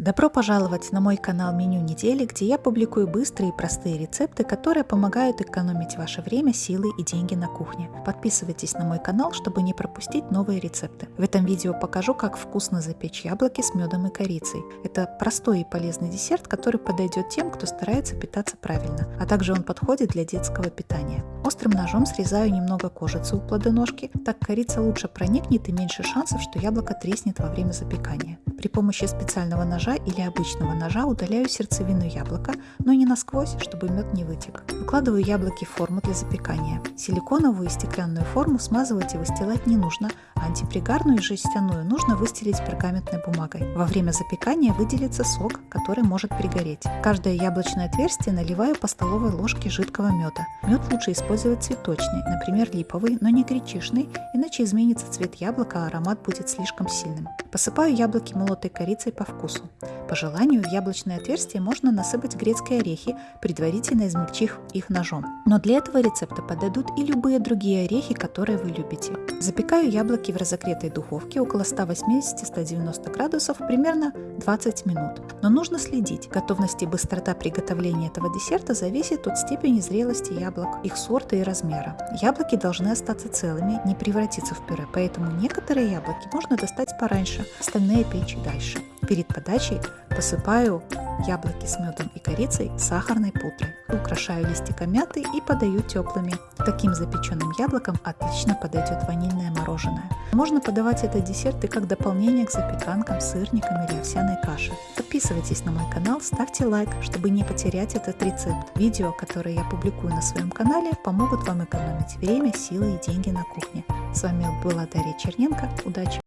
Добро пожаловать на мой канал Меню недели, где я публикую быстрые и простые рецепты, которые помогают экономить ваше время, силы и деньги на кухне. Подписывайтесь на мой канал, чтобы не пропустить новые рецепты. В этом видео покажу, как вкусно запечь яблоки с медом и корицей. Это простой и полезный десерт, который подойдет тем, кто старается питаться правильно, а также он подходит для детского питания. Острым ножом срезаю немного кожицы у плодоножки, так корица лучше проникнет и меньше шансов, что яблоко треснет во время запекания. При помощи специального ножа или обычного ножа удаляю сердцевину яблока, но не насквозь, чтобы мед не вытек. Выкладываю яблоки в форму для запекания. Силиконовую и стеклянную форму смазывать и выстилать не нужно, а антипригарную и жестяную нужно выстелить пергаментной бумагой. Во время запекания выделится сок, который может пригореть. Каждое яблочное отверстие наливаю по столовой ложке жидкого меда. Мед лучше использовать цветочный, например липовый, но не гречишный, иначе изменится цвет яблока, а аромат будет слишком сильным. Посыпаю яблоки молотой корицей по вкусу. По желанию в яблочное отверстие можно насыпать грецкие орехи, предварительно измельчив их ножом. Но для этого рецепта подойдут и любые другие орехи, которые вы любите. Запекаю яблоки в разогретой духовке около 180-190 градусов примерно 20 минут. Но нужно следить. Готовность и быстрота приготовления этого десерта зависит от степени зрелости яблок, их сорта и размера. Яблоки должны остаться целыми, не превратиться в пюре, поэтому некоторые яблоки можно достать пораньше, остальные печь дальше. Перед подачей посыпаю яблоки с медом и корицей сахарной пудрой. Украшаю листиком мяты и подаю теплыми. Таким запеченным яблоком отлично подойдет ванильное мороженое. Можно подавать этот десерт и как дополнение к запеканкам, сырникам или овсяной каше. Подписывайтесь на мой канал, ставьте лайк, чтобы не потерять этот рецепт. Видео, которые я публикую на своем канале, помогут вам экономить время, силы и деньги на кухне. С вами была Дарья Черненко. Удачи!